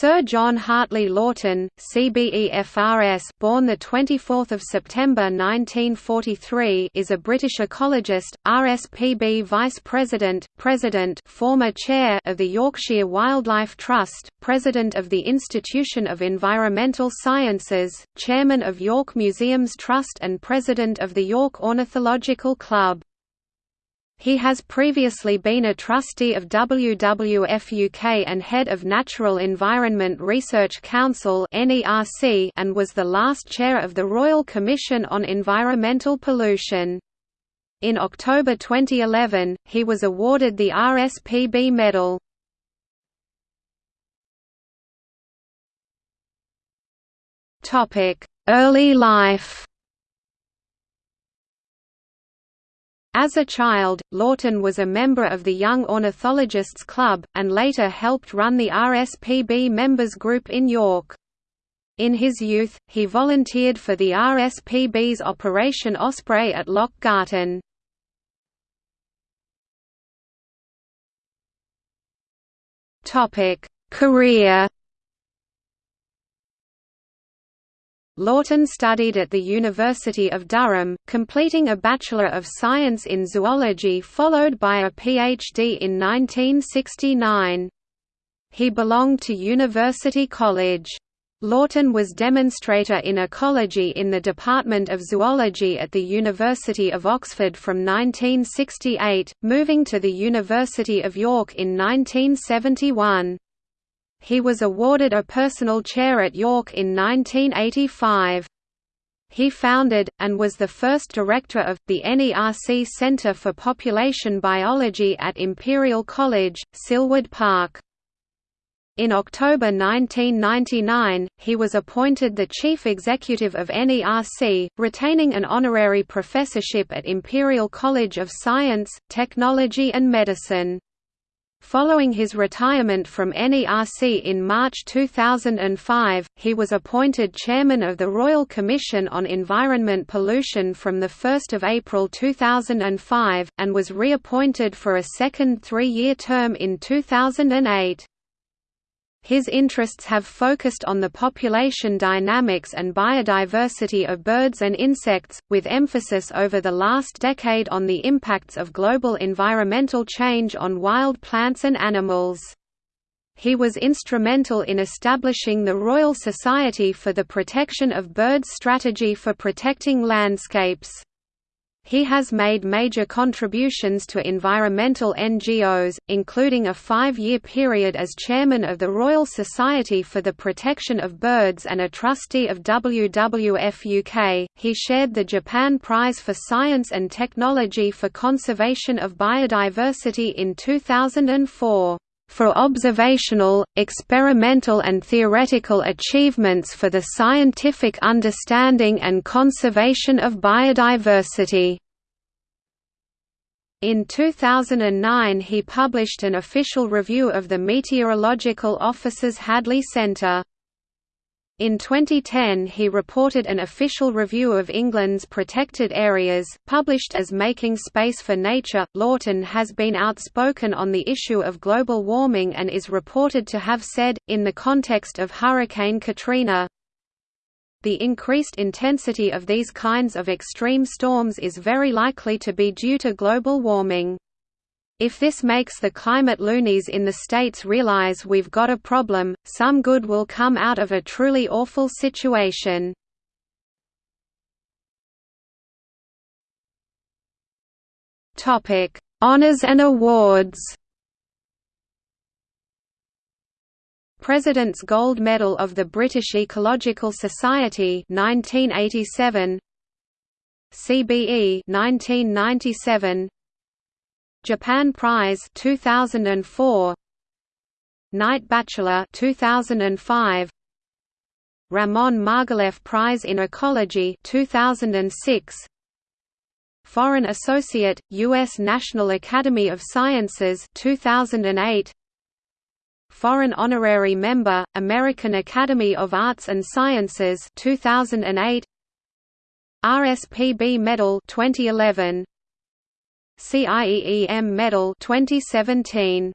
Sir John Hartley Lawton, CBEFRS, born the 24th of September 1943, is a British ecologist, RSPB Vice President, President, former Chair of the Yorkshire Wildlife Trust, President of the Institution of Environmental Sciences, Chairman of York Museums Trust and President of the York Ornithological Club. He has previously been a trustee of WWF UK and head of Natural Environment Research Council and was the last chair of the Royal Commission on Environmental Pollution. In October 2011, he was awarded the RSPB Medal. Early life As a child, Lawton was a member of the Young Ornithologists Club, and later helped run the RSPB members group in York. In his youth, he volunteered for the RSPB's Operation Osprey at Loch Garten. Career Lawton studied at the University of Durham, completing a Bachelor of Science in Zoology followed by a PhD in 1969. He belonged to University College. Lawton was demonstrator in ecology in the Department of Zoology at the University of Oxford from 1968, moving to the University of York in 1971. He was awarded a personal chair at York in 1985. He founded, and was the first director of, the NERC Centre for Population Biology at Imperial College, Silwood Park. In October 1999, he was appointed the chief executive of NERC, retaining an honorary professorship at Imperial College of Science, Technology and Medicine. Following his retirement from NERC in March 2005, he was appointed chairman of the Royal Commission on Environment Pollution from 1 April 2005, and was reappointed for a second three-year term in 2008. His interests have focused on the population dynamics and biodiversity of birds and insects, with emphasis over the last decade on the impacts of global environmental change on wild plants and animals. He was instrumental in establishing the Royal Society for the Protection of Birds strategy for protecting landscapes. He has made major contributions to environmental NGOs, including a five-year period as chairman of the Royal Society for the Protection of Birds and a trustee of WWF UK. He shared the Japan Prize for Science and Technology for Conservation of Biodiversity in 2004 for observational, experimental and theoretical achievements for the scientific understanding and conservation of biodiversity. In 2009 he published an official review of the Meteorological Office's Hadley Centre. In 2010 he reported an official review of England's protected areas, published as Making Space for Nature. Lawton has been outspoken on the issue of global warming and is reported to have said, in the context of Hurricane Katrina, the increased intensity of these kinds of extreme storms is very likely to be due to global warming. If this makes the climate loonies in the States realize we've got a problem, some good will come out of a truly awful situation. Topic: Honors and awards. President's Gold Medal of the British Ecological Society 1987 CBE 1997 Japan Prize 2004 Knight Bachelor 2005 Ramon Margalef Prize in Ecology 2006 Foreign Associate US National Academy of Sciences 2008 Foreign Honorary Member American Academy of Arts and Sciences 2008 RSPB Medal 2011 CIEEM Medal 2017